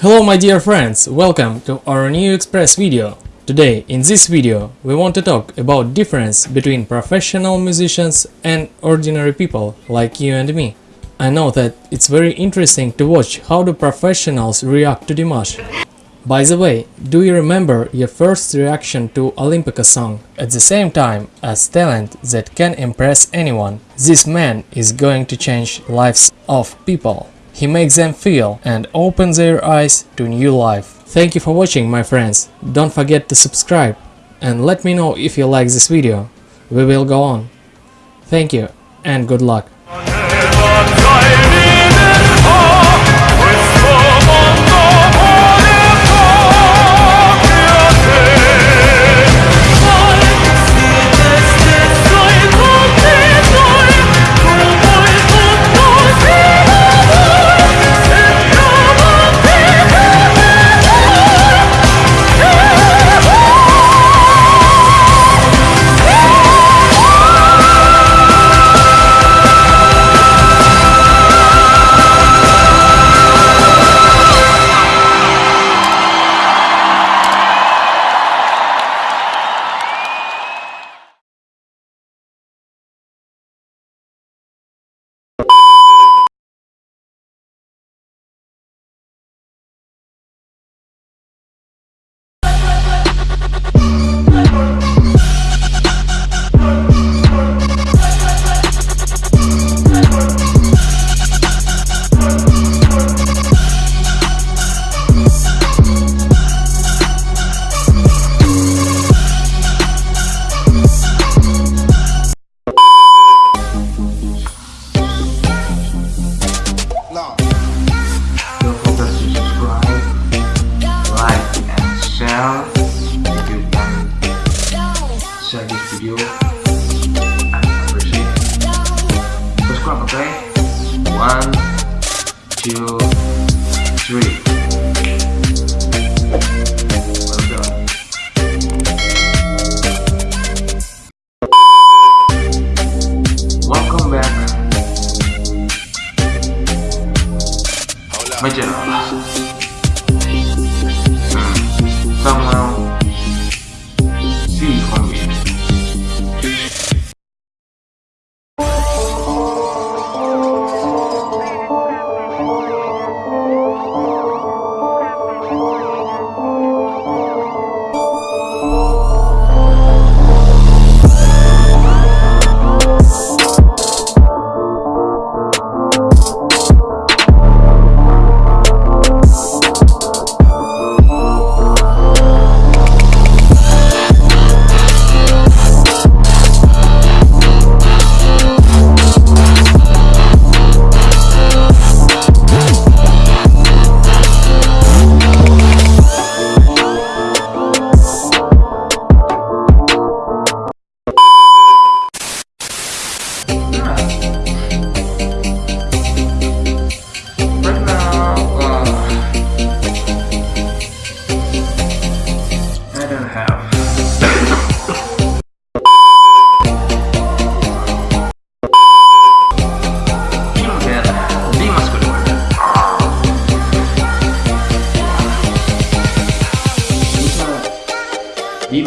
Hello my dear friends, welcome to our new express video. Today in this video we want to talk about difference between professional musicians and ordinary people like you and me. I know that it's very interesting to watch how the professionals react to Dimash. By the way, do you remember your first reaction to Olimpico song? At the same time as talent that can impress anyone, this man is going to change lives of people. He makes them feel and opens their eyes to new life. Thank you for watching my friends. Don't forget to subscribe and let me know if you like this video. We will go on. Thank you and good luck.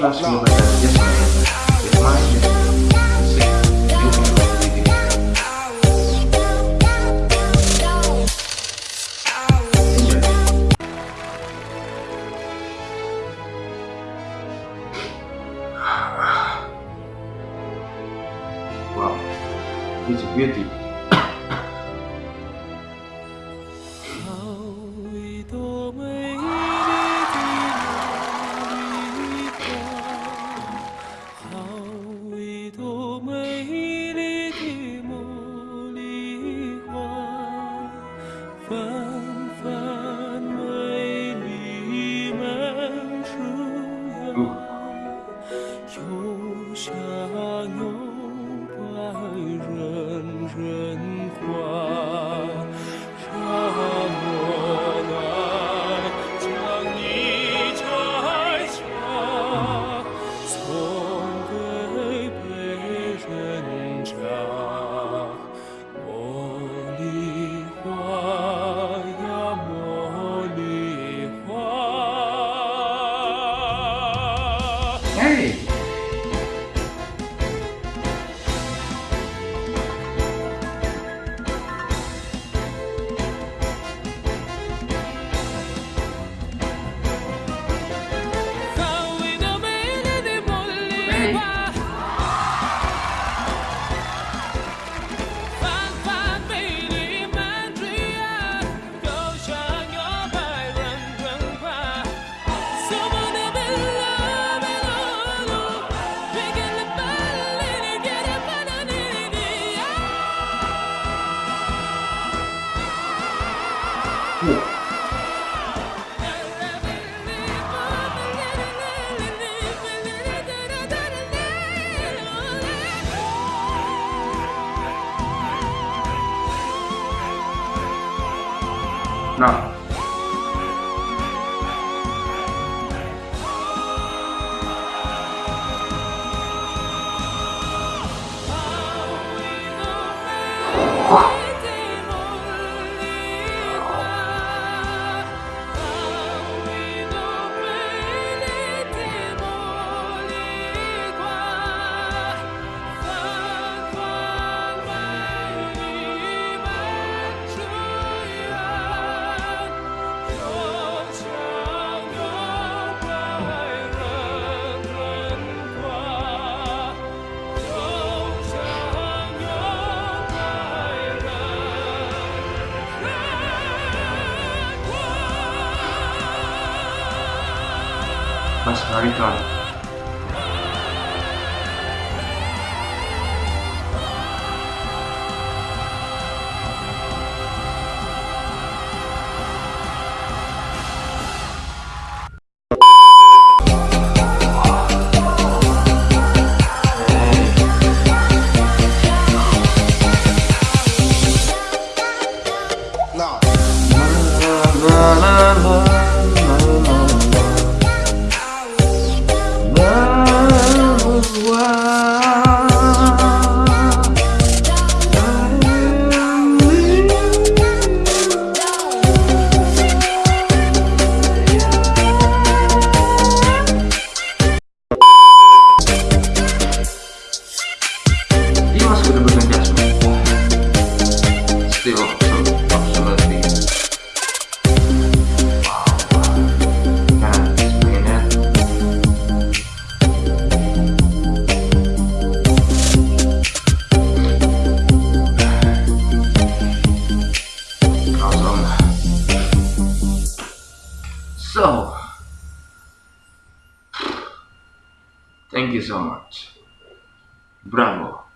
Langsung. Hey! 那。Marikan. So, thank you so much. Bravo.